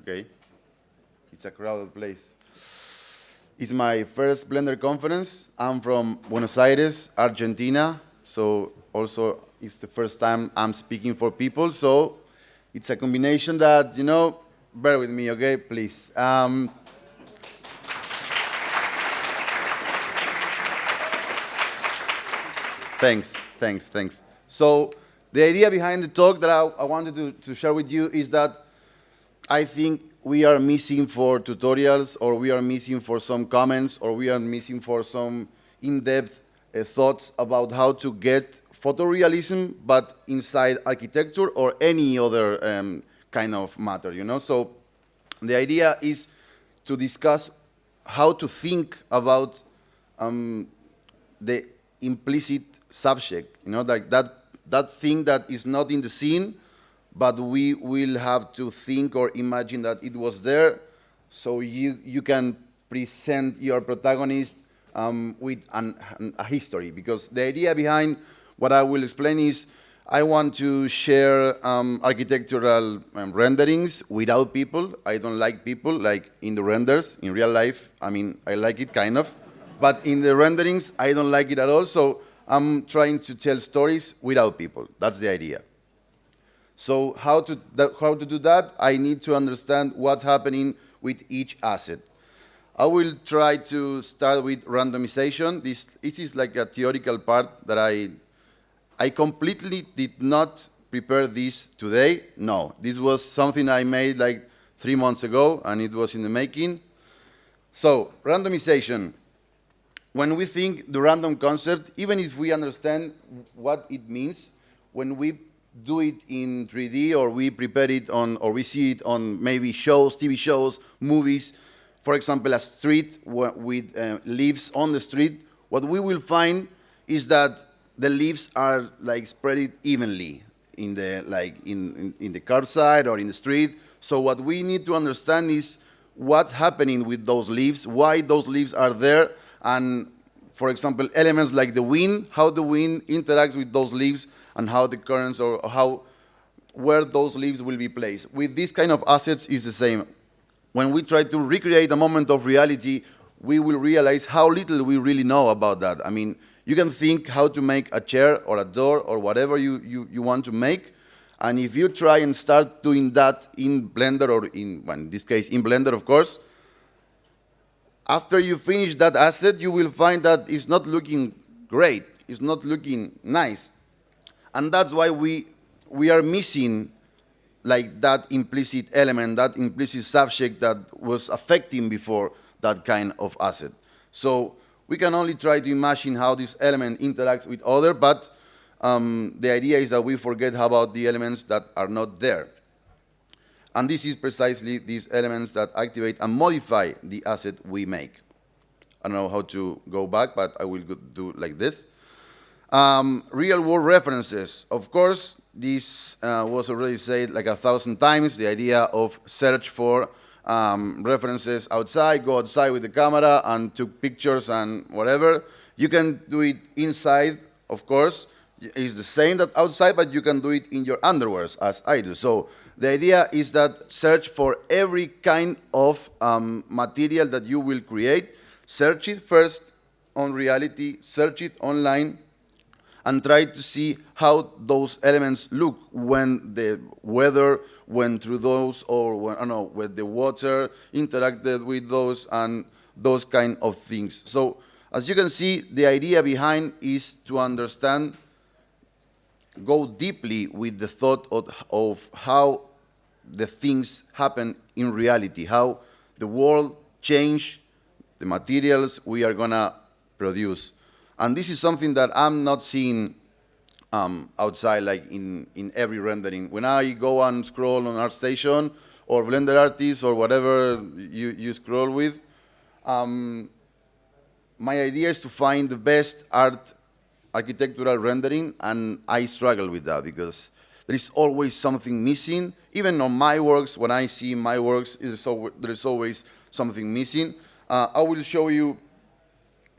Okay. It's a crowded place. It's my first Blender conference. I'm from Buenos Aires, Argentina. So also it's the first time I'm speaking for people. So it's a combination that, you know, bear with me, okay, please. Um, thanks, thanks, thanks. So the idea behind the talk that I, I wanted to, to share with you is that I think we are missing for tutorials or we are missing for some comments or we are missing for some in-depth uh, thoughts about how to get photorealism but inside architecture or any other um, kind of matter, you know? So the idea is to discuss how to think about um, the implicit subject, you know, like that, that thing that is not in the scene, but we will have to think or imagine that it was there so you, you can present your protagonist um, with an, an, a history. Because the idea behind what I will explain is I want to share um, architectural um, renderings without people. I don't like people, like in the renders, in real life. I mean, I like it kind of. But in the renderings, I don't like it at all. So I'm trying to tell stories without people. That's the idea. So how to, how to do that? I need to understand what's happening with each asset. I will try to start with randomization. This, this is like a theoretical part that I, I completely did not prepare this today. No, this was something I made like three months ago, and it was in the making. So randomization. When we think the random concept, even if we understand what it means, when we do it in 3D or we prepare it on, or we see it on maybe shows, TV shows, movies, for example, a street with uh, leaves on the street, what we will find is that the leaves are like spread evenly in the, like in, in, in the car side or in the street. So what we need to understand is what's happening with those leaves, why those leaves are there, and for example, elements like the wind, how the wind interacts with those leaves, and how the currents or how where those leaves will be placed. With these kind of assets is the same. When we try to recreate a moment of reality, we will realize how little we really know about that. I mean, you can think how to make a chair or a door or whatever you, you, you want to make, and if you try and start doing that in Blender or in, well, in this case, in Blender, of course, after you finish that asset, you will find that it's not looking great. It's not looking nice. And that's why we, we are missing like that implicit element, that implicit subject that was affecting before that kind of asset. So we can only try to imagine how this element interacts with other, but um, the idea is that we forget about the elements that are not there. And this is precisely these elements that activate and modify the asset we make. I don't know how to go back, but I will do like this. Um, real world references. Of course, this uh, was already said like a thousand times, the idea of search for um, references outside, go outside with the camera and took pictures and whatever. You can do it inside, of course. It's the same that outside, but you can do it in your underwears, as I do. So the idea is that search for every kind of um, material that you will create. Search it first on reality, search it online, and try to see how those elements look when the weather went through those or when, I don't know, when the water interacted with those and those kind of things. So as you can see, the idea behind is to understand, go deeply with the thought of, of how the things happen in reality, how the world change the materials we are going to produce. And this is something that I'm not seeing um, outside, like in, in every rendering. When I go and scroll on ArtStation or Blender Artist or whatever you, you scroll with, um, my idea is to find the best art architectural rendering, and I struggle with that because there is always something missing. Even on my works, when I see my works, there is always something missing. Uh, I will show you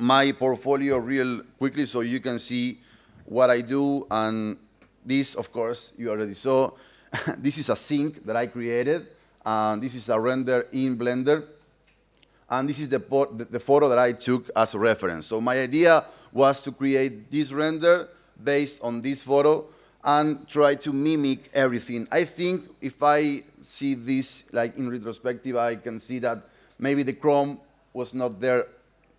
my portfolio real quickly so you can see what I do. And this, of course, you already saw. this is a sink that I created. And this is a render in Blender. And this is the, the, the photo that I took as a reference. So my idea was to create this render based on this photo and try to mimic everything. I think if I see this like in retrospective, I can see that maybe the Chrome was not there.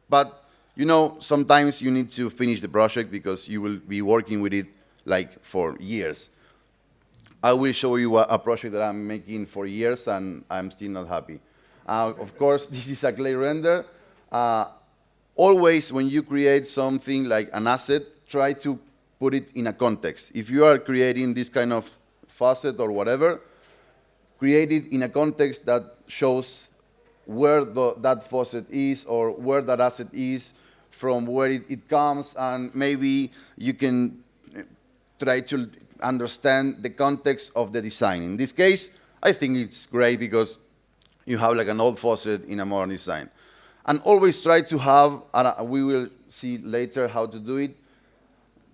But you know, sometimes you need to finish the project because you will be working with it like for years. I will show you a, a project that I'm making for years and I'm still not happy. Uh, of course, this is a clay render. Uh, always when you create something like an asset, try to put it in a context. If you are creating this kind of faucet or whatever, create it in a context that shows where the, that faucet is or where that asset is, from where it, it comes, and maybe you can uh, try to understand the context of the design. In this case, I think it's great because you have like an old faucet in a modern design. And always try to have, and we will see later how to do it,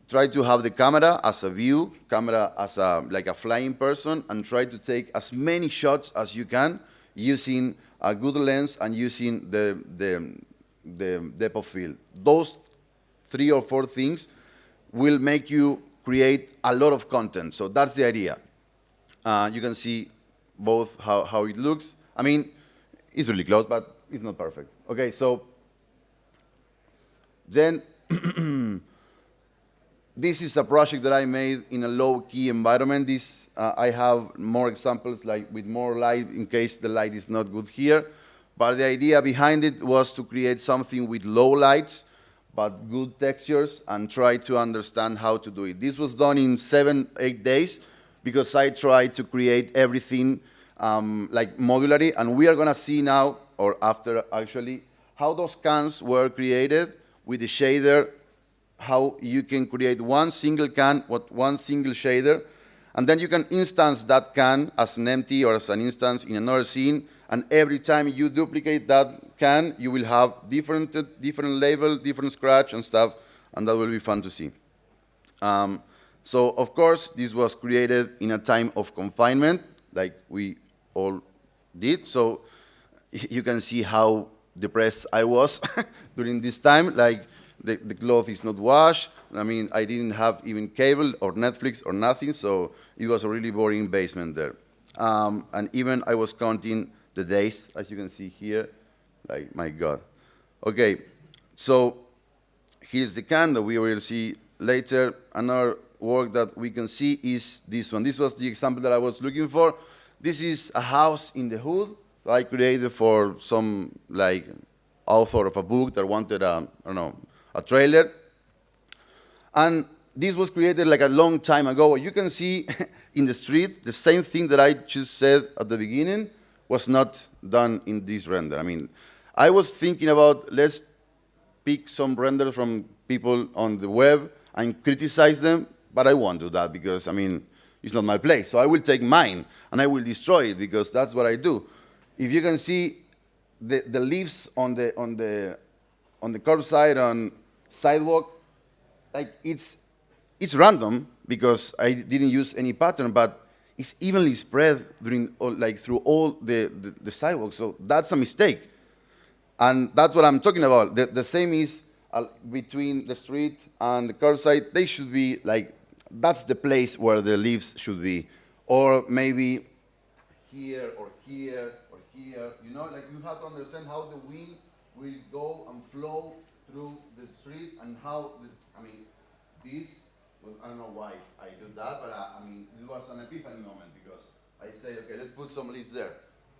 try to have the camera as a view, camera as a, like a flying person, and try to take as many shots as you can using a good lens and using the, the, the depth of field. Those three or four things will make you create a lot of content. So that's the idea. Uh, you can see both how, how it looks. I mean, it's really close, but it's not perfect. Okay, so then this is a project that I made in a low-key environment. This, uh, I have more examples like with more light in case the light is not good here. But the idea behind it was to create something with low lights, but good textures, and try to understand how to do it. This was done in seven, eight days, because I tried to create everything um, like modularly, and we are gonna see now, or after actually, how those cans were created with the shader how you can create one single can what one single shader, and then you can instance that can as an empty or as an instance in another scene, and every time you duplicate that can, you will have different, different label, different scratch and stuff, and that will be fun to see. Um, so, of course, this was created in a time of confinement, like we all did, so you can see how depressed I was during this time, like the, the cloth is not washed. I mean, I didn't have even cable or Netflix or nothing, so it was a really boring basement there. Um, and even I was counting the days, as you can see here, like, my God. Okay, so here's the can that we will see later. Another work that we can see is this one. This was the example that I was looking for. This is a house in the hood that I created for some, like, author of a book that wanted a, I don't know, a trailer. And this was created like a long time ago. You can see in the street, the same thing that I just said at the beginning was not done in this render. I mean, I was thinking about let's pick some renders from people on the web and criticize them, but I won't do that because, I mean, it's not my place. So I will take mine and I will destroy it because that's what I do. If you can see the, the leaves on the, on the, on the curbside, on sidewalk, like it's, it's random because I didn't use any pattern, but it's evenly spread during, like through all the, the, the sidewalk. So that's a mistake. And that's what I'm talking about. The, the same is uh, between the street and the curbside. They should be like, that's the place where the leaves should be. Or maybe here or here or here. You know, like you have to understand how the wind will go and flow through the street and how, the, I mean, this, I don't know why I did that, but I, I mean, it was an epiphany moment because I say, okay, let's put some leaves there.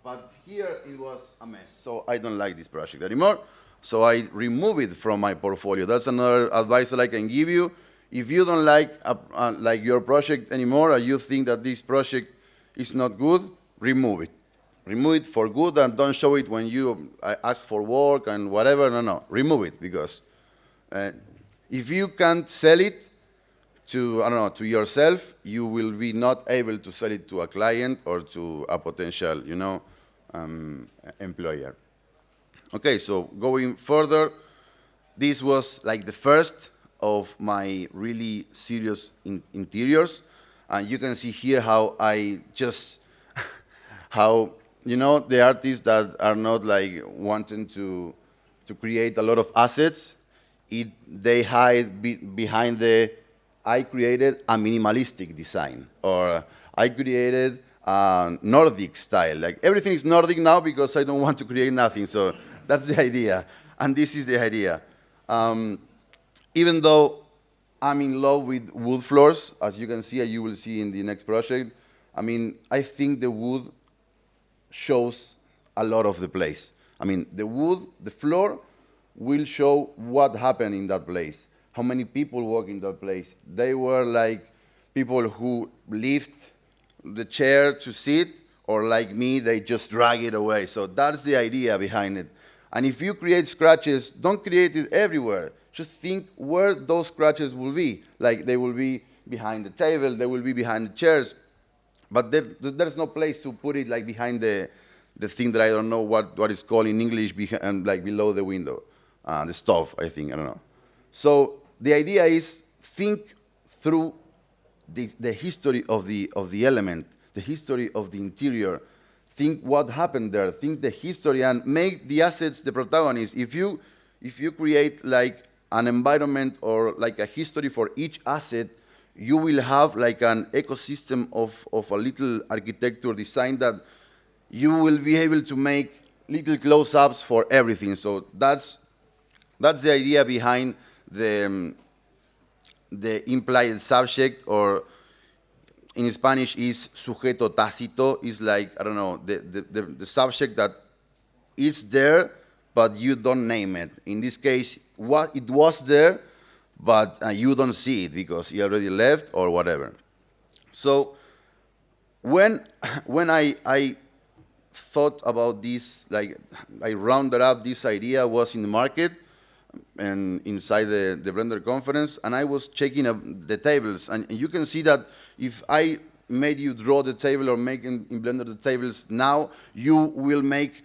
But here it was a mess, so I don't like this project anymore. So I remove it from my portfolio. That's another advice that I can give you. If you don't like, a, uh, like your project anymore, or you think that this project is not good, remove it remove it for good and don't show it when you ask for work and whatever. No, no, remove it because uh, if you can't sell it to, I don't know, to yourself, you will be not able to sell it to a client or to a potential, you know, um, employer. Okay, so going further, this was like the first of my really serious in interiors. And you can see here how I just, how you know, the artists that are not like wanting to, to create a lot of assets, it, they hide be, behind the, I created a minimalistic design, or I created a Nordic style. Like everything is Nordic now because I don't want to create nothing, so that's the idea. And this is the idea. Um, even though I'm in love with wood floors, as you can see, you will see in the next project, I mean, I think the wood shows a lot of the place. I mean, the wood, the floor, will show what happened in that place, how many people walk in that place. They were like people who lift the chair to sit, or like me, they just drag it away. So that's the idea behind it. And if you create scratches, don't create it everywhere. Just think where those scratches will be. Like they will be behind the table, they will be behind the chairs, but there, there's no place to put it like behind the, the thing that I don't know what, what is called in English, behind, like below the window, uh, the stove, I think, I don't know. So the idea is think through the, the history of the, of the element, the history of the interior, think what happened there, think the history, and make the assets the protagonist. If you, if you create like an environment or like a history for each asset, you will have like an ecosystem of, of a little architecture design that you will be able to make little close-ups for everything. So that's, that's the idea behind the, um, the implied subject or in Spanish is sujeto tácito, is like, I don't know, the, the, the, the subject that is there, but you don't name it. In this case, what it was there, but uh, you don't see it because you already left or whatever. So when, when I, I thought about this, like I rounded up this idea was in the market and inside the, the Blender conference, and I was checking the tables, and, you can see that if I made you draw the table or make in, in Blender the tables now, you will make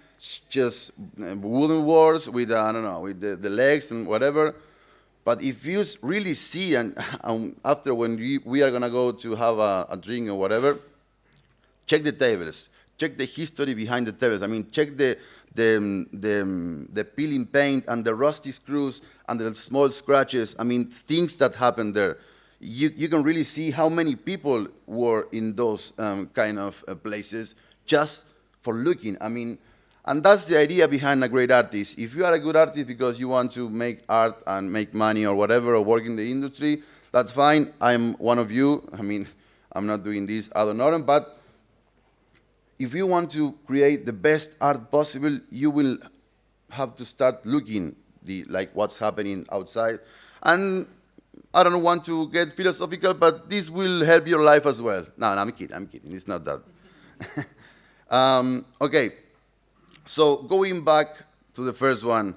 just uh, wooden walls with, uh, I don't know, with the, the legs and whatever, but if you really see, and, and after when we, we are going to go to have a, a, drink or whatever, check the tables. Check the history behind the tables. I mean, check the, the, the, the peeling paint and the rusty screws and the small scratches. I mean, things that happened there. You, you can really see how many people were in those um, kind of uh, places just for looking. I mean, and that's the idea behind a great artist. If you are a good artist because you want to make art and make money or whatever, or work in the industry, that's fine. I'm one of you. I mean, I'm not doing this I don't honorem, but if you want to create the best art possible, you will have to start looking the like what's happening outside. And I don't want to get philosophical, but this will help your life as well. No, no I'm kidding. I'm kidding. It's not that. um, okay. So going back to the first one,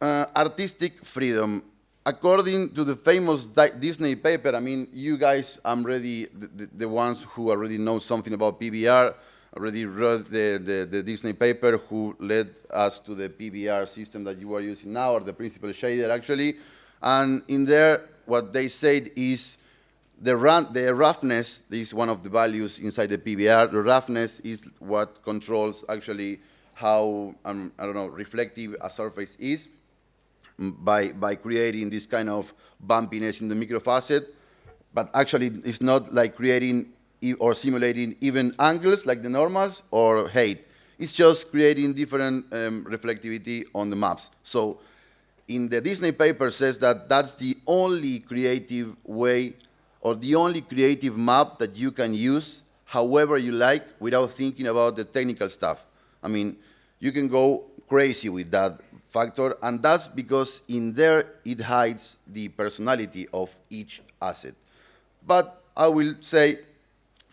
uh, artistic freedom. According to the famous Disney paper, I mean, you guys, I'm ready, the, the, ones who already know something about PBR, already read the, the, the, Disney paper who led us to the PBR system that you are using now, or the principal shader actually. And in there, what they said is the, run, the roughness is one of the values inside the PBR. The roughness is what controls actually how, um, I don't know, reflective a surface is by, by creating this kind of bumpiness in the microfacet. But actually, it's not like creating or simulating even angles like the normals or height. It's just creating different um, reflectivity on the maps. So in the Disney paper says that that's the only creative way or the only creative map that you can use however you like without thinking about the technical stuff. I mean, you can go crazy with that factor, and that's because in there it hides the personality of each asset. But I will say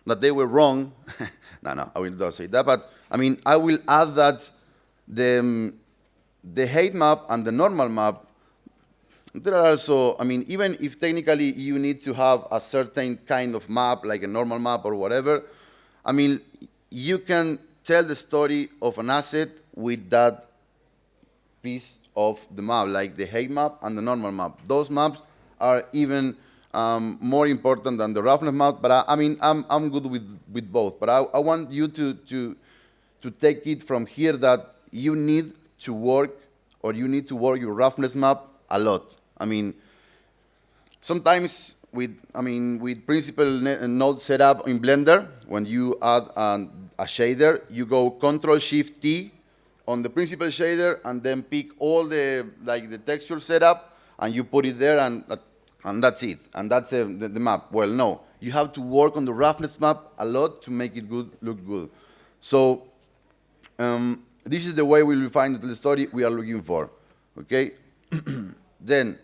that they were wrong. no, no, I will not say that, but I mean, I will add that the, um, the height map and the normal map there are also, I mean, even if technically you need to have a certain kind of map, like a normal map or whatever, I mean, you can tell the story of an asset with that piece of the map, like the height map and the normal map. Those maps are even um, more important than the roughness map, but I, I mean, I'm, I'm good with, with both. But I, I want you to, to, to take it from here that you need to work or you need to work your roughness map a lot. I mean, sometimes with, I mean, with principal node setup in Blender, when you add an, a shader, you go Control Shift T on the principal shader and then pick all the, like the texture setup and you put it there and and that's it, and that's uh, the, the, map. Well, no, you have to work on the roughness map a lot to make it good, look good. So um, this is the way we will find the story we are looking for, okay? then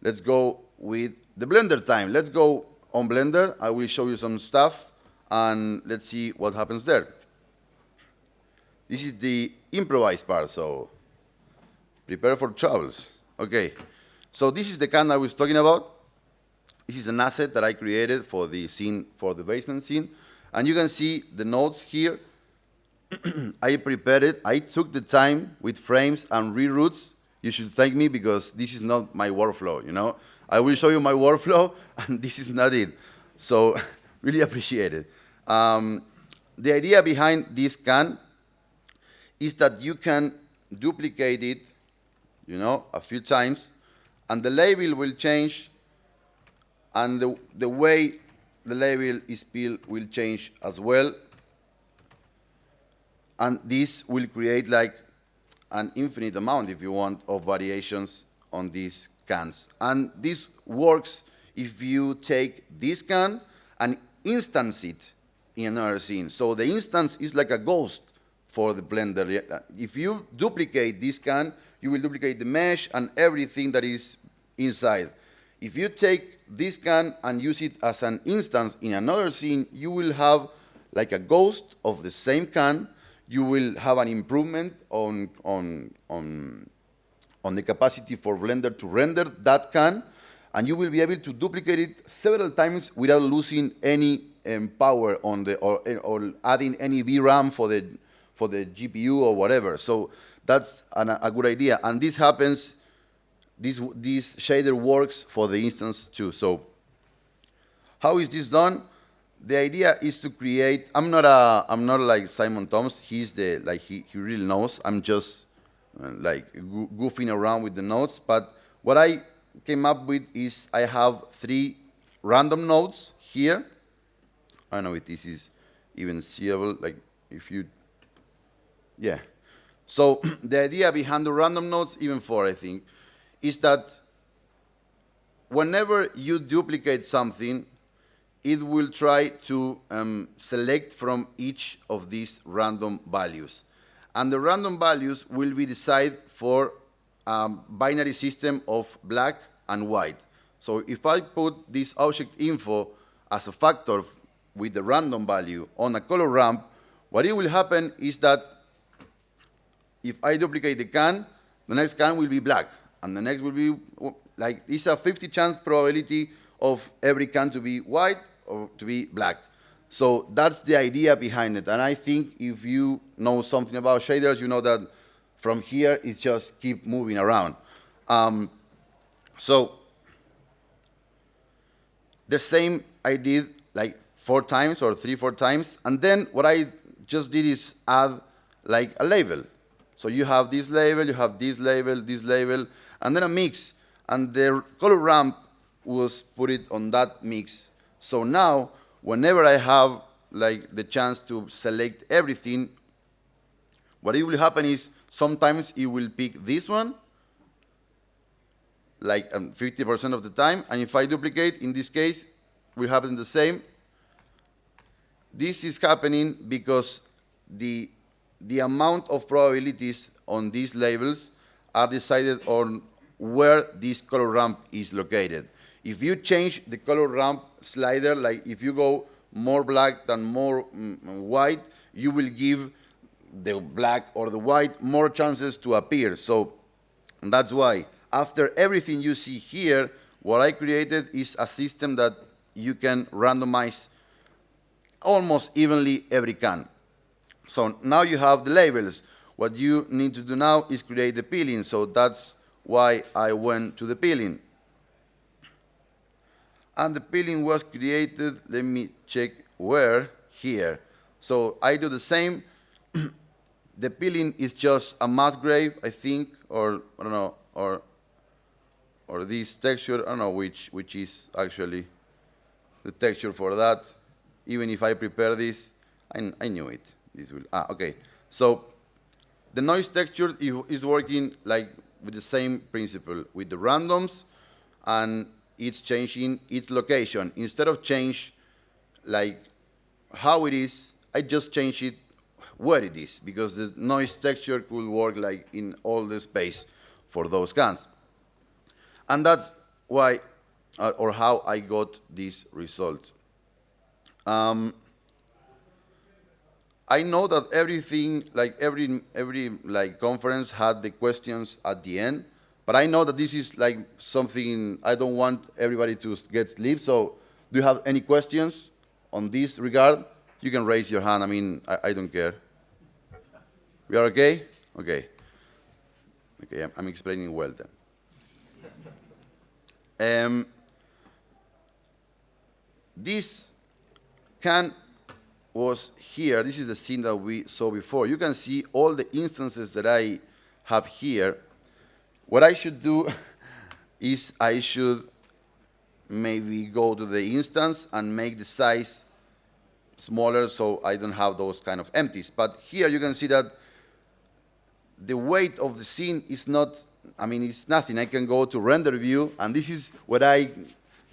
let's go with the Blender time. Let's go on Blender. I will show you some stuff, and let's see what happens there. This is the improvised part, so prepare for troubles. Okay. So this is the can I was talking about. This is an asset that I created for the scene, for the basement scene. And you can see the nodes here. I prepared it. I took the time with frames and reroutes. You should thank me because this is not my workflow, you know. I will show you my workflow, and this is not it. So really appreciate it. Um, the idea behind this can is that you can duplicate it, you know, a few times, and the label will change, and the, the way the label is built will change as well. And this will create like an infinite amount, if you want, of variations on these cans. And this works if you take this can and instance it in another scene. So the instance is like a ghost for the Blender. If you duplicate this can, you will duplicate the mesh and everything that is inside. If you take this can and use it as an instance in another scene, you will have like a ghost of the same can. You will have an improvement on, on, on, on the capacity for Blender to render that can, and you will be able to duplicate it several times without losing any um, power on the, or, or adding any VRAM for the, for the GPU or whatever. So that's an, a good idea. And this happens this, this shader works for the instance too. So how is this done? The idea is to create, I'm not a, I'm not like Simon Thommes, he's the, like he, he really knows. I'm just uh, like goofing around with the nodes. But what I came up with is I have three random nodes here. I don't know if this is even seeable, like if you, yeah. So the idea behind the random nodes, even four I think, is that whenever you duplicate something, it will try to um, select from each of these random values. And the random values will be decided for a binary system of black and white. So if I put this object info as a factor with the random value on a color ramp, what it will happen is that if I duplicate the can, the next can will be black and the next will be like it's a 50 chance probability of every can to be white or to be black. So that's the idea behind it. And I think if you know something about shaders, you know that from here it's just keep moving around. Um, so the same I did like four times or three, four times. And then what I just did is add like a label. So you have this label, you have this label, this label, and then a mix. And the color ramp was put it on that mix. So now, whenever I have like the chance to select everything, what it will happen is sometimes it will pick this one, like 50% um, of the time, and if I duplicate, in this case, will happen the same. This is happening because the, the amount of probabilities on these labels are decided on where this color ramp is located. If you change the color ramp slider, like if you go more black than more mm, white, you will give the black or the white more chances to appear. So that's why after everything you see here, what I created is a system that you can randomize almost evenly every can. So now you have the labels. What you need to do now is create the peeling. So that's why I went to the peeling. And the peeling was created, let me check where, here. So I do the same. the peeling is just a Musgrave, I think, or I don't know, or or this texture, I don't know which which is actually the texture for that. Even if I prepare this, I, I knew it. This will ah okay. So the noise texture is working like with the same principle with the randoms and it's changing its location. Instead of change like how it is, I just change it where it is because the noise texture could work like in all the space for those scans. And that's why uh, or how I got this result. Um, I know that everything, like every every like conference had the questions at the end, but I know that this is like something I don't want everybody to get sleep. So, do you have any questions on this regard? You can raise your hand. I mean, I, I don't care. We are okay? Okay. Okay, I'm, I'm explaining well then. Um, this can was here, this is the scene that we saw before. You can see all the instances that I have here. What I should do is I should maybe go to the instance and make the size smaller so I don't have those kind of empties. But here you can see that the weight of the scene is not, I mean, it's nothing. I can go to render view, and this is what I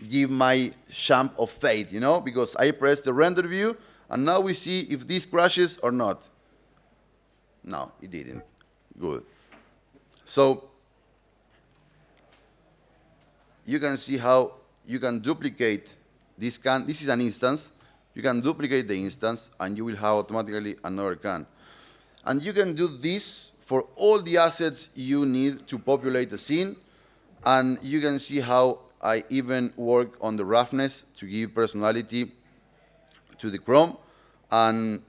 give my champ of fate, you know, because I press the render view, and now we see if this crashes or not. No, it didn't. Good. So you can see how you can duplicate this can. This is an instance. You can duplicate the instance, and you will have automatically another can. And you can do this for all the assets you need to populate the scene. And you can see how I even work on the roughness to give personality to the Chrome, and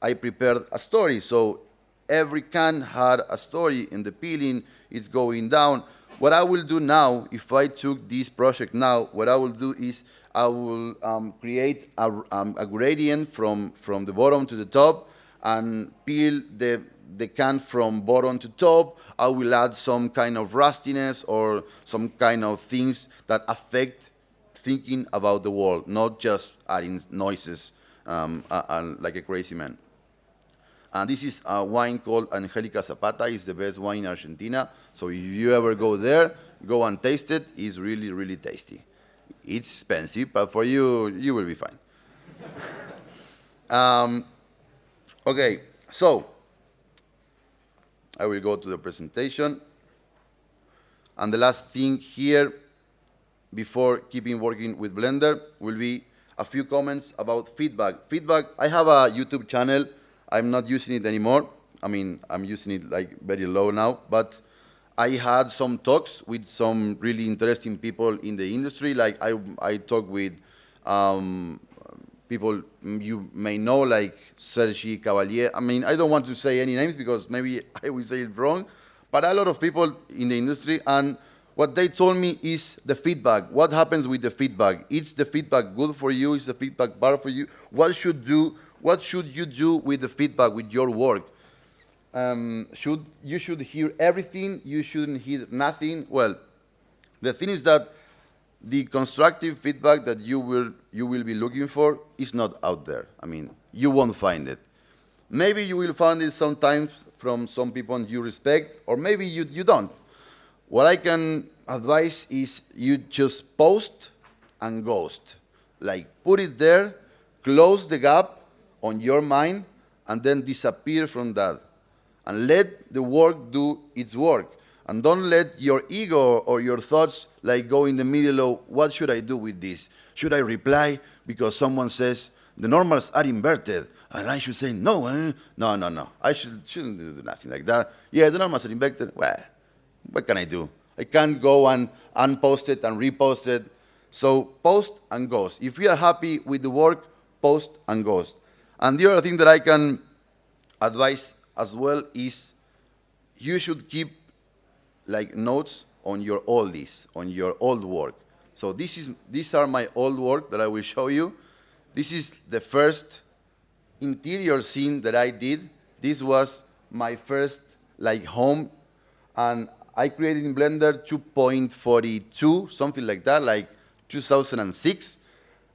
I prepared a story. So every can had a story and the peeling, is going down. What I will do now, if I took this project now, what I will do is I will um, create a, um, a, gradient from, from the bottom to the top and peel the, the can from bottom to top. I will add some kind of rustiness or some kind of things that affect thinking about the world, not just adding noises um, like a crazy man. And this is a wine called Angelica Zapata. It's the best wine in Argentina. So if you ever go there, go and taste it. It's really, really tasty. It's expensive, but for you, you will be fine. um, okay, so I will go to the presentation. And the last thing here before keeping working with Blender will be a few comments about feedback. Feedback, I have a YouTube channel. I'm not using it anymore. I mean, I'm using it like very low now, but I had some talks with some really interesting people in the industry. Like I, I talked with um, people you may know, like Sergi Caballer. I mean, I don't want to say any names because maybe I will say it wrong, but a lot of people in the industry, and what they told me is the feedback. What happens with the feedback? Is the feedback good for you? Is the feedback bad for you? What should do? What should you do with the feedback with your work? Um, should you should hear everything? You shouldn't hear nothing. Well, the thing is that the constructive feedback that you will you will be looking for is not out there. I mean, you won't find it. Maybe you will find it sometimes from some people you respect, or maybe you, you don't. What I can advise is you just post and ghost. Like put it there, close the gap on your mind, and then disappear from that. And let the work do its work. And don't let your ego or your thoughts like go in the middle of what should I do with this? Should I reply because someone says the normals are inverted? And I should say, no, eh, no, no, no. I should, shouldn't do nothing like that. Yeah, the normals are inverted. Well, what can I do? I can't go and unpost it and repost it. So post and ghost. If you are happy with the work, post and ghost. And the other thing that I can advise as well is you should keep like notes on your oldies, on your old work. So this is, these are my old work that I will show you. This is the first interior scene that I did. This was my first like home, and I created in Blender 2.42, something like that, like 2006.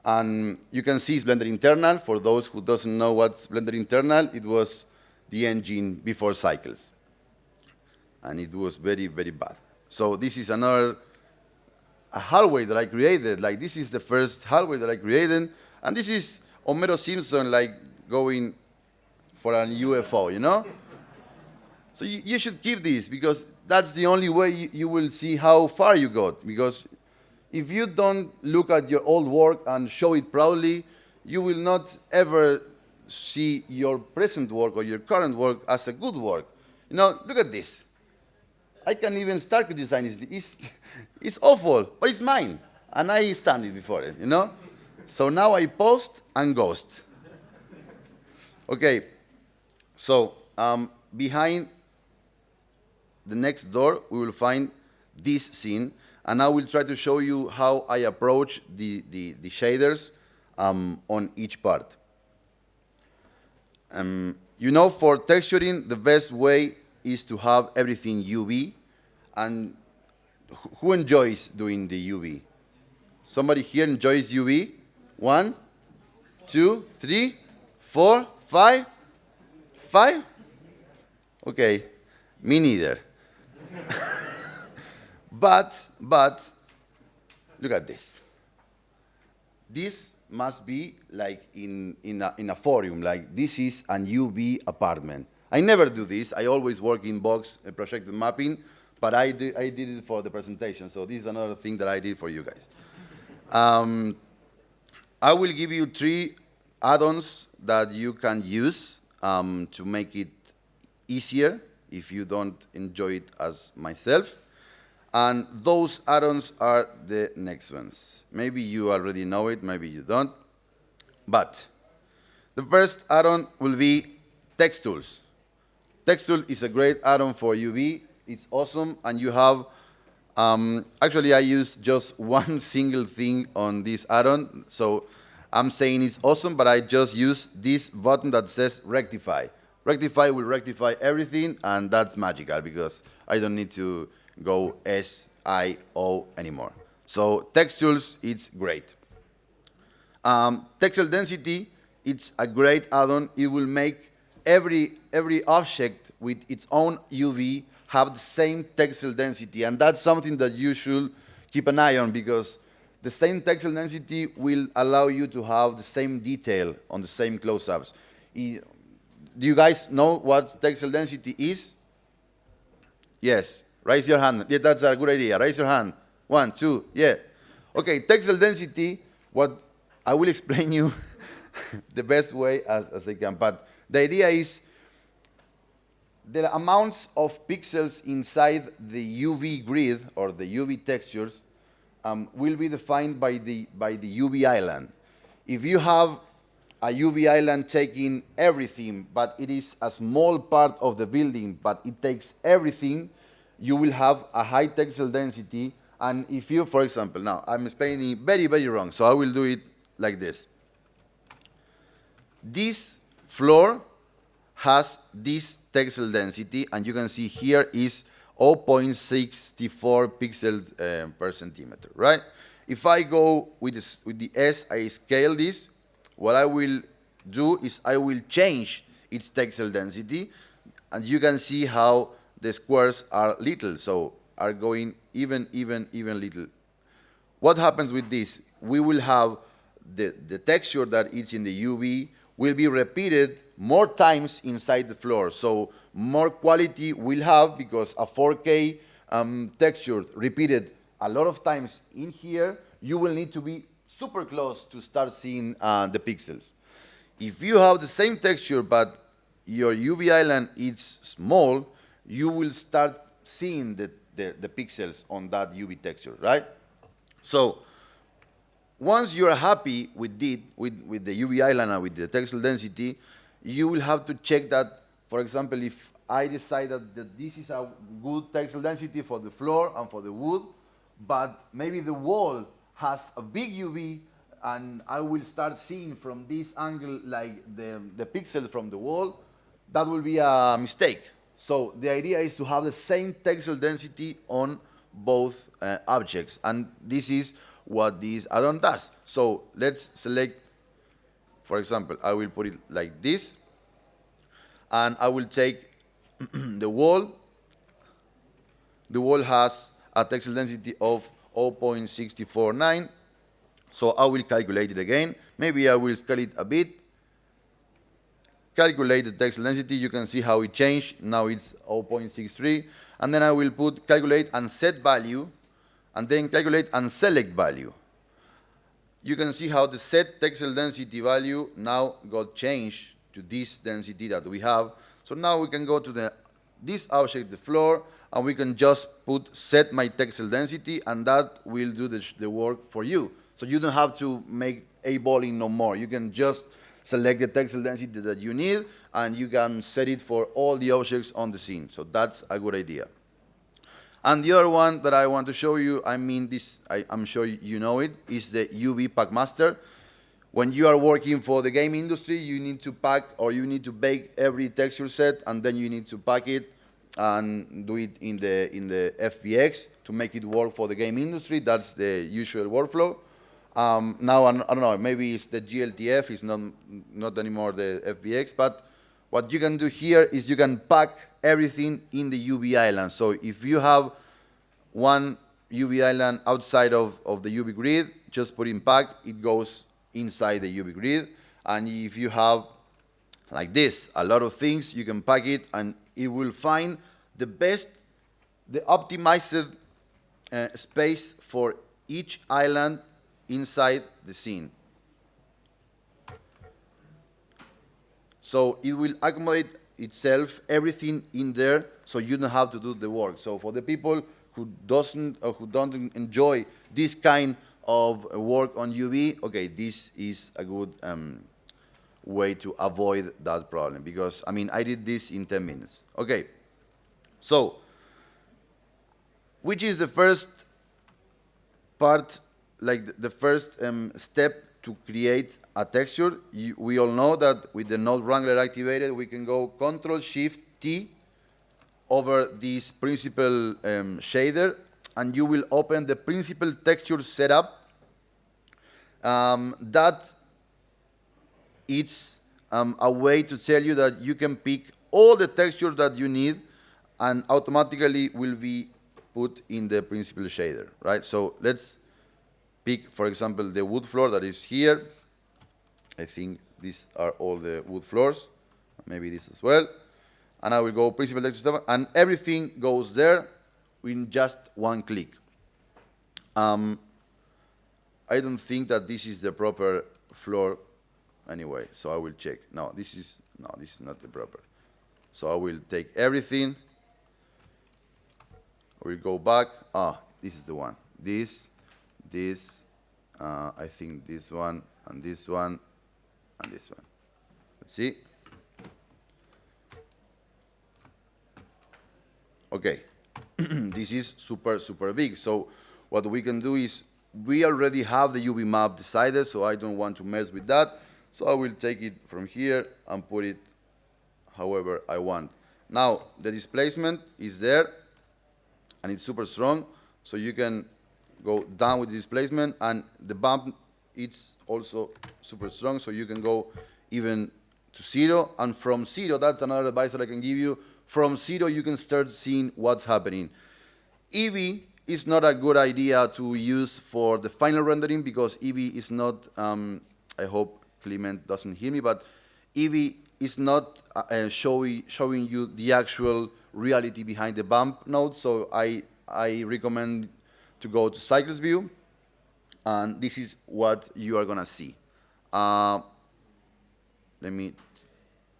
And you can see it's Blender internal. For those who doesn't know what's Blender internal, it was the engine before cycles. And it was very, very bad. So this is another a hallway that I created. Like this is the first hallway that I created. And this is Homero Simpson like going for a UFO, you know? So you, you should keep this because that's the only way you, you will see how far you got. Because if you don't look at your old work and show it proudly, you will not ever see your present work or your current work as a good work. You know, look at this. I can even start with design. It's, it's awful, but it's mine. And I stand it before it, you know? So now I post and ghost. Okay, so um, behind the next door, we will find this scene, and I will try to show you how I approach the, the, the shaders um, on each part. Um, you know, for texturing, the best way is to have everything UV, and who enjoys doing the UV? Somebody here enjoys UV? One, two, three, four, five, five? Okay, me neither. but, but, look at this. This must be like in, in, a, in a forum, like this is an UV apartment. I never do this. I always work in box uh, projected mapping, but I, do, I did it for the presentation. So this is another thing that I did for you guys. Um, I will give you three add-ons that you can use um, to make it easier if you don't enjoy it as myself. And those add-ons are the next ones. Maybe you already know it, maybe you don't. But the first add-on will be TexTools. Text Tool is a great add-on for UV. It's awesome, and you have, um, actually I use just one single thing on this add-on. So I'm saying it's awesome, but I just use this button that says Rectify. Rectify will rectify everything, and that's magical because I don't need to go S, I, O anymore. So TexTools, it's great. Um, density, it's a great add-on. It will make every, every object with its own UV have the same texel density, and that's something that you should keep an eye on because the same texel density will allow you to have the same detail on the same close-ups do you guys know what texel density is? Yes. Raise your hand. Yeah, that's a good idea. Raise your hand. One, two, yeah. Okay, texel density, what I will explain you the best way as, as I can, but the idea is the amounts of pixels inside the UV grid or the UV textures um, will be defined by the, by the UV island. If you have a UV island taking everything, but it is a small part of the building, but it takes everything, you will have a high texel density. And if you, for example, now I'm explaining very, very wrong, so I will do it like this. This floor has this texel density, and you can see here is 0.64 pixels uh, per centimeter, right? If I go with, this, with the S, I scale this, what I will do is I will change its texel density, and you can see how the squares are little, so are going even, even, even little. What happens with this? We will have the, the texture that is in the UV will be repeated more times inside the floor, so more quality we'll have because a 4K um, texture repeated a lot of times in here, you will need to be super close to start seeing uh, the pixels. If you have the same texture but your UV island is small, you will start seeing the, the, the pixels on that UV texture, right? So once you're happy with, it, with, with the UV island and with the texel density, you will have to check that, for example, if I decide that, that this is a good texel density for the floor and for the wood, but maybe the wall has a big UV and I will start seeing from this angle like the, the pixel from the wall, that will be a mistake. So the idea is to have the same texel density on both uh, objects. And this is what this add-on does. So let's select, for example, I will put it like this. And I will take the wall. The wall has a texel density of 0.649. So I will calculate it again. Maybe I will scale it a bit. Calculate the texel density. You can see how it changed. Now it's 0.63. And then I will put calculate and set value, and then calculate and select value. You can see how the set texel density value now got changed to this density that we have. So now we can go to the this object, the floor, and we can just put set my texel density, and that will do the, the work for you. So you don't have to make a balling no more. You can just select the texel density that you need, and you can set it for all the objects on the scene. So that's a good idea. And the other one that I want to show you, I mean this, I, am sure you know it, is the UV Packmaster. When you are working for the game industry, you need to pack or you need to bake every texture set and then you need to pack it and do it in the, in the FBX to make it work for the game industry. That's the usual workflow. Um, now, I don't know, maybe it's the GLTF, it's not, not anymore the FBX, but what you can do here is you can pack everything in the UV island. So if you have one UV island outside of, of the UV grid, just put in pack, it goes inside the UV grid. And if you have like this, a lot of things, you can pack it and it will find the best, the optimized uh, space for each island inside the scene. So it will accommodate itself, everything in there, so you don't have to do the work. So for the people who doesn't or who don't enjoy this kind of work on UV, okay, this is a good um, way to avoid that problem because I mean I did this in 10 minutes. Okay, so which is the first part, like the first um, step to create a texture, you, we all know that with the node wrangler activated, we can go Control Shift T over this principal um, shader, and you will open the principal texture setup. Um, that it's um, a way to tell you that you can pick all the textures that you need and automatically will be put in the principal shader, right? So let's pick, for example, the wood floor that is here. I think these are all the wood floors, maybe this as well. And I will go principal texture and everything goes there in just one click. Um, I don't think that this is the proper floor anyway, so I will check. No, this is, no, this is not the proper. So I will take everything, I will go back, ah, this is the one. This, this, uh, I think this one, and this one, and this one. Let's see. Okay, this is super, super big. So what we can do is, we already have the UV map decided, so I don't want to mess with that. So I will take it from here and put it however I want. Now, the displacement is there, and it's super strong, so you can go down with the displacement, and the bump it's also super strong, so you can go even to zero, and from zero, that's another advice that I can give you, from zero you can start seeing what's happening. Eevee is not a good idea to use for the final rendering because Eevee is not, um, I hope Clement doesn't hear me, but Eevee is not uh, uh showing, showing you the actual reality behind the bump node, so I, I recommend to go to Cycles View, and this is what you are going to see. Uh, let me,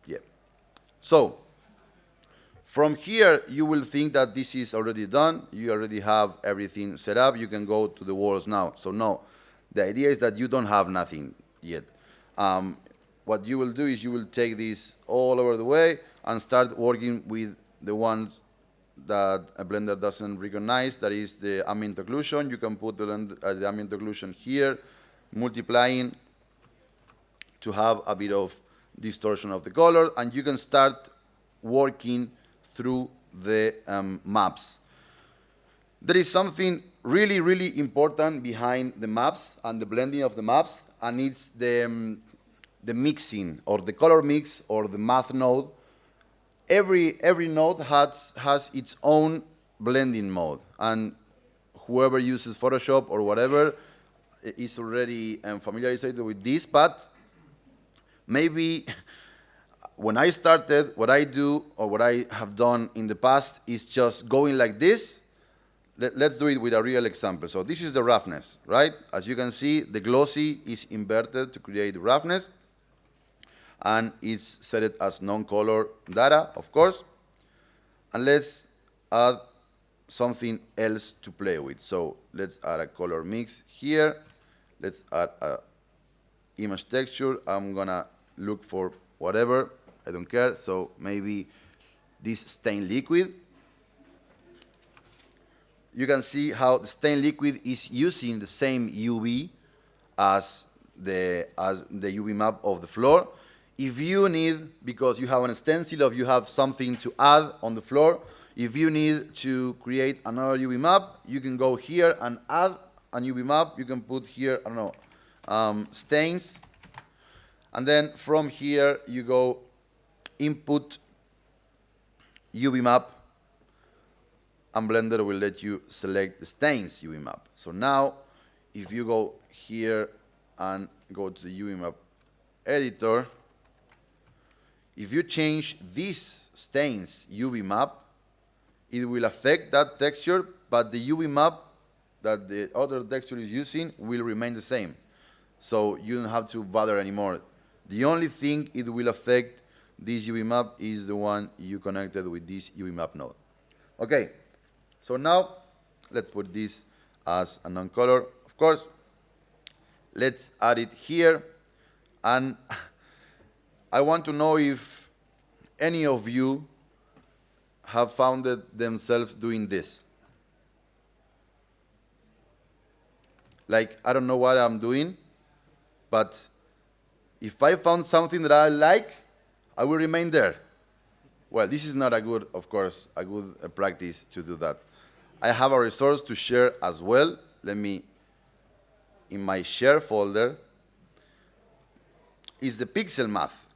yeah. So, from here, you will think that this is already done. You already have everything set up. You can go to the walls now. So no, the idea is that you don't have nothing yet. Um, what you will do is you will take this all over the way and start working with the ones that a blender doesn't recognize, that is the ambient occlusion. You can put the, uh, the ambient occlusion here, multiplying to have a bit of distortion of the color, and you can start working through the um, maps. There is something really, really important behind the maps and the blending of the maps, and it's the, um, the mixing, or the color mix, or the math node. Every, every node has, has its own blending mode, and whoever uses Photoshop or whatever is already um, familiarized with this, but maybe when I started, what I do or what I have done in the past is just going like this. Let, us do it with a real example. So this is the roughness, right? As you can see, the glossy is inverted to create roughness and it's set it as non-color data, of course. And let's add something else to play with. So let's add a color mix here. Let's add a image texture. I'm gonna look for whatever, I don't care. So maybe this stain liquid. You can see how the stain liquid is using the same UV as the, as the UV map of the floor. If you need, because you have an stencil or you have something to add on the floor, if you need to create another UV map, you can go here and add a UV map. You can put here, I don't know, um, stains. And then from here, you go input UV map, and Blender will let you select the stains UV map. So now, if you go here and go to the UV map editor, if you change this stains UV map, it will affect that texture, but the UV map that the other texture is using will remain the same. So you don't have to bother anymore. The only thing it will affect this UV map is the one you connected with this UV map node. Okay, so now let's put this as a non-color. Of course, let's add it here. And I want to know if any of you have found themselves doing this. Like, I don't know what I'm doing, but if I found something that I like, I will remain there. Well, this is not a good, of course, a good uh, practice to do that. I have a resource to share as well. Let me, in my share folder, is the pixel math.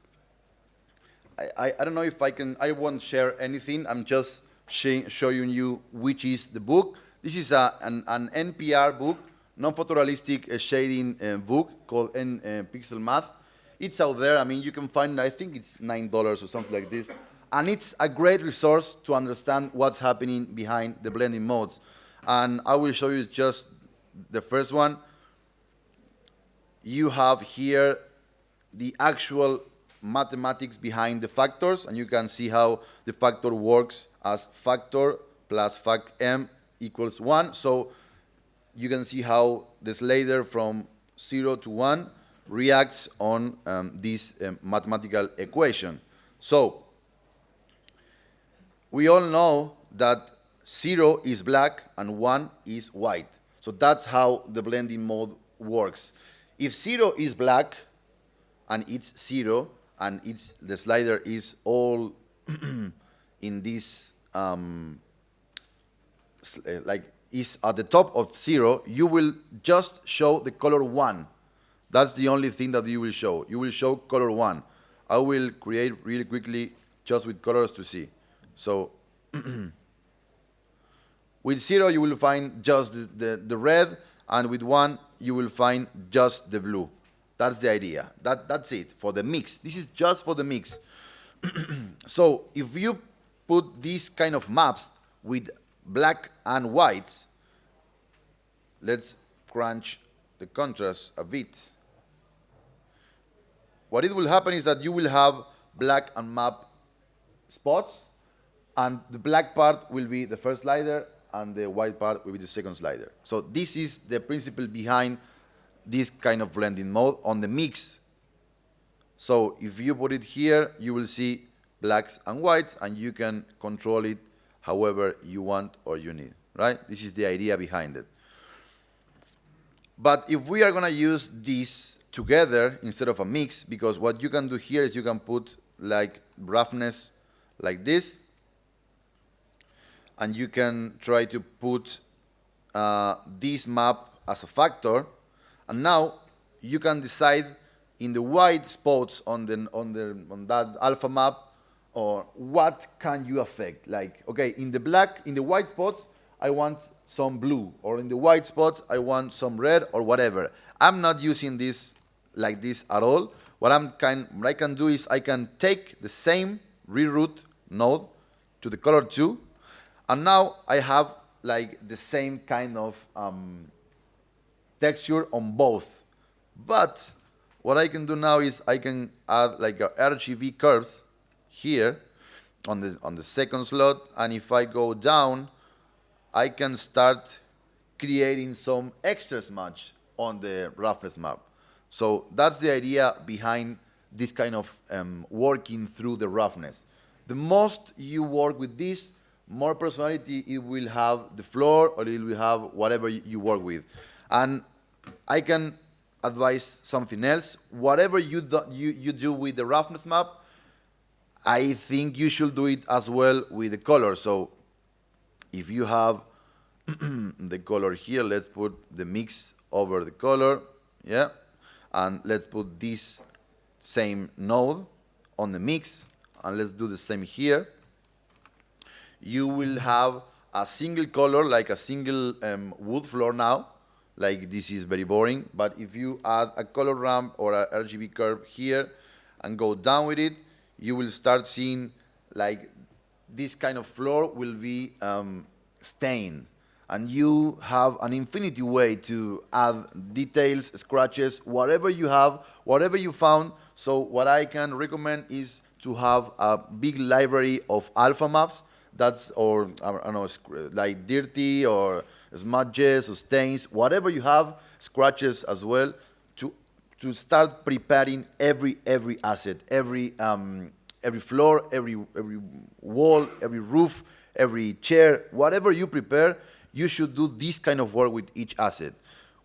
I, I, I don't know if I can, I won't share anything. I'm just showing you which is the book. This is a, an, an NPR book, non-photorealistic uh, shading uh, book called N, uh, Pixel Math. It's out there. I mean, you can find, I think it's $9 or something like this. And it's a great resource to understand what's happening behind the blending modes. And I will show you just the first one. You have here the actual mathematics behind the factors, and you can see how the factor works as factor plus fact m equals 1. So you can see how the slider from 0 to 1 reacts on um, this um, mathematical equation. So we all know that 0 is black and 1 is white. So that's how the blending mode works. If 0 is black and it's 0 and it's, the slider is all in this, um, uh, like is at the top of 0, you will just show the color 1 that's the only thing that you will show. You will show color one. I will create really quickly just with colors to see. So with zero, you will find just the, the, the, red, and with one, you will find just the blue. That's the idea. That, that's it for the mix. This is just for the mix. so if you put these kind of maps with black and whites, let's crunch the contrast a bit. What it will happen is that you will have black and map spots, and the black part will be the first slider, and the white part will be the second slider. So this is the principle behind this kind of blending mode on the mix. So if you put it here, you will see blacks and whites, and you can control it however you want or you need, right? This is the idea behind it. But if we are going to use this together instead of a mix, because what you can do here is you can put like roughness like this, and you can try to put uh, this map as a factor, and now you can decide in the white spots on the on the on that alpha map or what can you affect? Like okay in the black in the white spots i want some blue or in the white spots i want some red or whatever. I'm not using this like this at all. What i'm kind what i can do is i can take the same reroute node to the color 2 and now i have like the same kind of um, texture on both but what I can do now is I can add like a RGB curves here on the, on the second slot. And if I go down, I can start creating some extra smudge on the roughness map. So that's the idea behind this kind of um, working through the roughness. The most you work with this, more personality it will have the floor or it will have whatever you work with. And I can advise something else. Whatever you do, you, you do with the roughness map, I think you should do it as well with the color. So if you have the color here, let's put the mix over the color, yeah? And let's put this same node on the mix, and let's do the same here. You will have a single color, like a single um, wood floor now, like this is very boring. But if you add a color ramp or a RGB curve here and go down with it, you will start seeing like this kind of floor will be um, stained. And you have an infinity way to add details, scratches, whatever you have, whatever you found. So what I can recommend is to have a big library of alpha maps that's, or I don't know, like dirty or smudges or stains, whatever you have, scratches as well, to, to start preparing every, every asset, every, um, every floor, every, every wall, every roof, every chair, whatever you prepare, you should do this kind of work with each asset.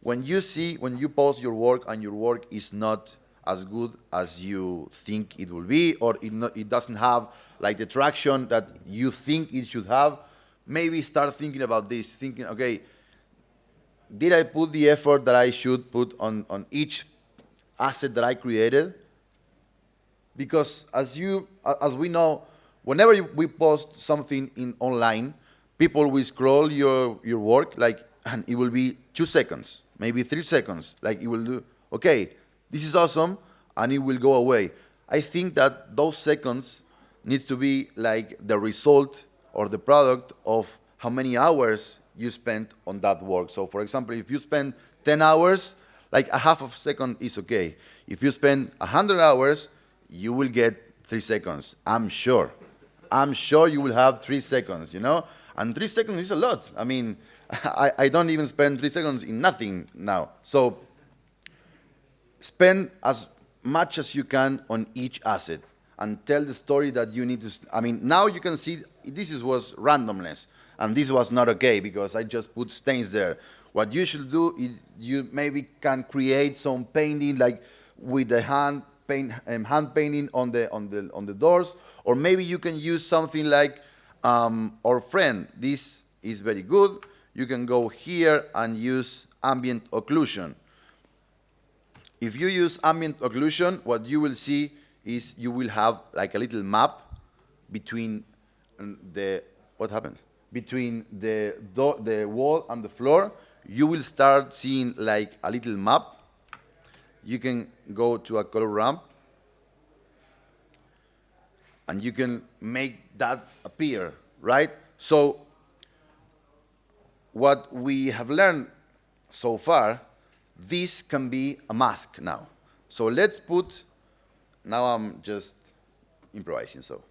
When you see, when you post your work and your work is not as good as you think it will be, or it, it doesn't have like the traction that you think it should have, maybe start thinking about this, thinking, okay, did I put the effort that I should put on, on each asset that I created? Because as you, as we know, whenever we post something in online, people will scroll your, your work like, and it will be two seconds, maybe three seconds. Like it will do, okay, this is awesome, and it will go away. I think that those seconds needs to be like the result or the product of how many hours you spent on that work. So for example, if you spend 10 hours, like a half of a second is okay. If you spend 100 hours, you will get three seconds, I'm sure. I'm sure you will have three seconds, you know? And three seconds is a lot. I mean, I, I don't even spend three seconds in nothing now. So spend as much as you can on each asset and tell the story that you need to. I mean, now you can see this is, was randomness, and this was not okay because I just put stains there. What you should do is you maybe can create some painting like with the hand paint, um, hand painting on the on the on the doors, or maybe you can use something like um, our friend. This is very good. You can go here and use ambient occlusion. If you use ambient occlusion, what you will see is you will have like a little map between um, the, what happens? Between the, the wall and the floor, you will start seeing like a little map. You can go to a color ramp and you can make that appear, right? So what we have learned so far, this can be a mask now. So let's put now I'm just improvising. So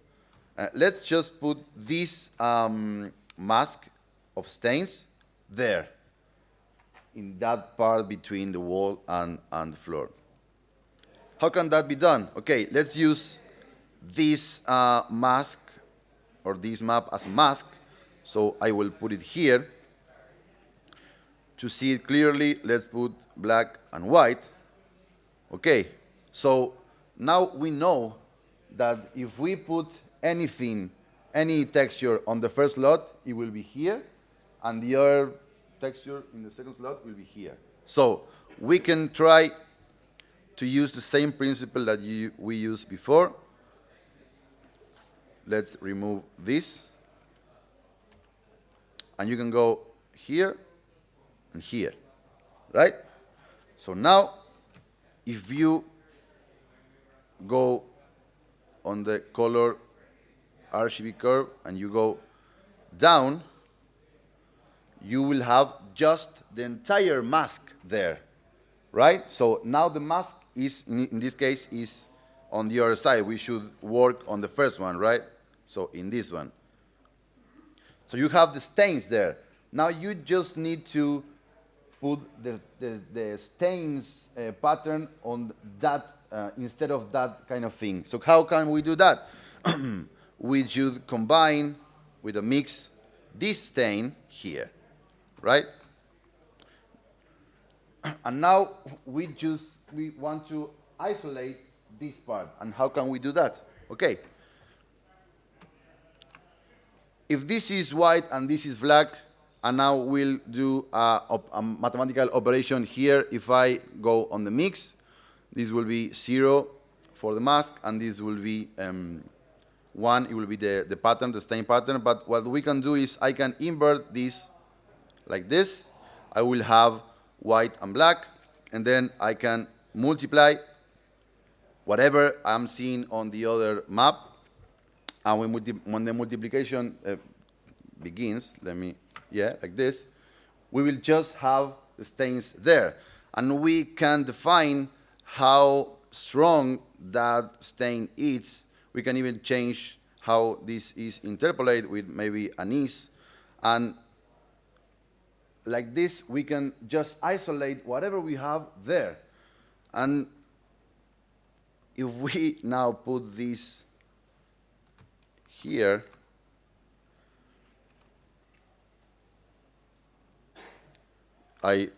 uh, let's just put this um, mask of stains there in that part between the wall and, and the floor. How can that be done? Okay, let's use this uh, mask or this map as a mask So I will put it here. To see it clearly, let's put black and white. Okay, so now we know that if we put anything, any texture on the first slot, it will be here, and the other texture in the second slot will be here. So we can try to use the same principle that you, we used before. Let's remove this. And you can go here and here, right? So now, if you go on the color RGB curve and you go down, you will have just the entire mask there, right? So now the mask is, in this case, is on the other side. We should work on the first one, right? So in this one. So you have the stains there. Now you just need to put the, the, the stains uh, pattern on that uh, instead of that kind of thing. So how can we do that? we should combine with a mix this stain here, right? And now we just we want to isolate this part. And how can we do that? Okay. If this is white and this is black, and now we'll do a, a, mathematical operation here. If I go on the mix, this will be zero for the mask, and this will be um, one. It will be the, the pattern, the stain pattern. But what we can do is I can invert this like this. I will have white and black, and then I can multiply whatever I'm seeing on the other map, and when, when the multiplication uh, begins, let me, yeah, like this, we will just have the stains there. And we can define how strong that stain is. We can even change how this is interpolated with maybe anise. And like this, we can just isolate whatever we have there. And if we now put this here, I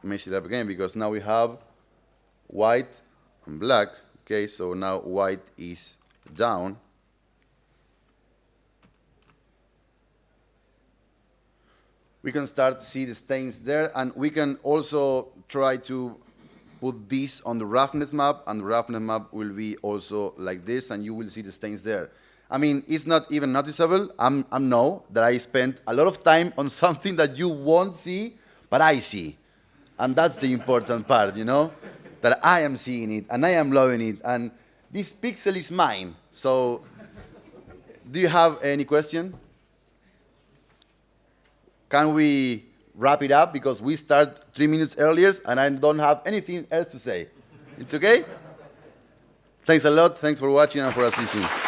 mess it up again because now we have white and black. Okay, so now white is down. We can start to see the stains there, and we can also try to put this on the roughness map, and the roughness map will be also like this, and you will see the stains there. I mean, it's not even noticeable. I'm, I'm know that I spent a lot of time on something that you won't see but I see. And that's the important part, you know? That I am seeing it and I am loving it. And this pixel is mine. So, do you have any question? Can we wrap it up? Because we start three minutes earlier and I don't have anything else to say. It's okay? Thanks a lot. Thanks for watching and for assisting.